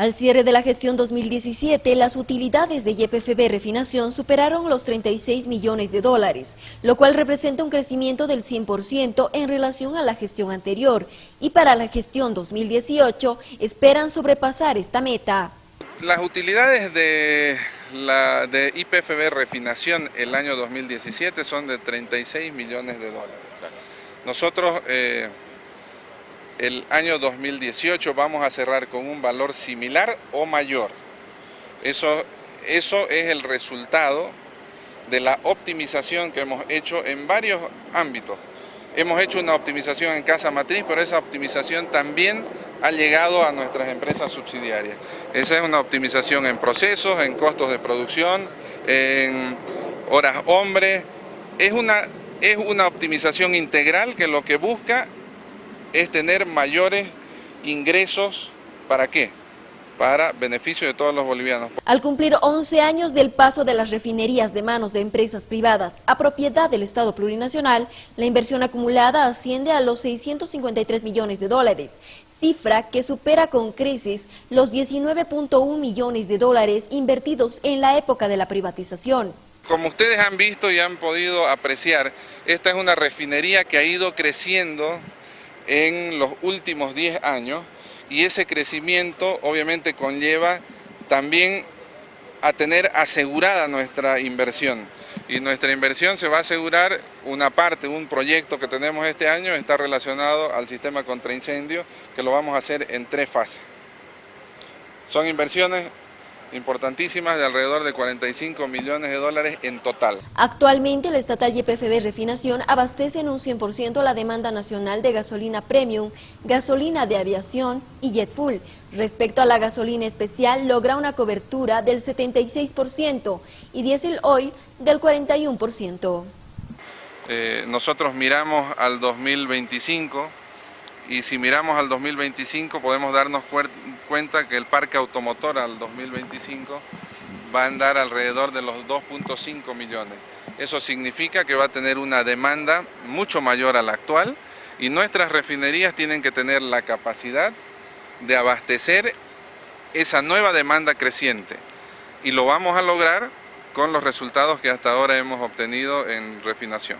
Al cierre de la gestión 2017, las utilidades de YPFB Refinación superaron los 36 millones de dólares, lo cual representa un crecimiento del 100% en relación a la gestión anterior y para la gestión 2018 esperan sobrepasar esta meta. Las utilidades de, la, de IPFB Refinación el año 2017 son de 36 millones de dólares. Nosotros... Eh, el año 2018 vamos a cerrar con un valor similar o mayor. Eso, eso es el resultado de la optimización que hemos hecho en varios ámbitos. Hemos hecho una optimización en casa matriz, pero esa optimización también ha llegado a nuestras empresas subsidiarias. Esa es una optimización en procesos, en costos de producción, en horas hombre. Es una, es una optimización integral que lo que busca es tener mayores ingresos, ¿para qué? para beneficio de todos los bolivianos. Al cumplir 11 años del paso de las refinerías de manos de empresas privadas a propiedad del Estado plurinacional, la inversión acumulada asciende a los 653 millones de dólares, cifra que supera con creces los 19.1 millones de dólares invertidos en la época de la privatización. Como ustedes han visto y han podido apreciar, esta es una refinería que ha ido creciendo en los últimos 10 años y ese crecimiento obviamente conlleva también a tener asegurada nuestra inversión. Y nuestra inversión se va a asegurar, una parte, un proyecto que tenemos este año está relacionado al sistema contra incendio, que lo vamos a hacer en tres fases. Son inversiones importantísimas de alrededor de 45 millones de dólares en total. Actualmente el estatal YPFB Refinación abastece en un 100% la demanda nacional de gasolina premium, gasolina de aviación y jet full. Respecto a la gasolina especial, logra una cobertura del 76% y diésel hoy del 41%. Eh, nosotros miramos al 2025 y si miramos al 2025 podemos darnos cuenta que el parque automotor al 2025 va a andar alrededor de los 2.5 millones. Eso significa que va a tener una demanda mucho mayor a la actual y nuestras refinerías tienen que tener la capacidad de abastecer esa nueva demanda creciente y lo vamos a lograr con los resultados que hasta ahora hemos obtenido en refinación.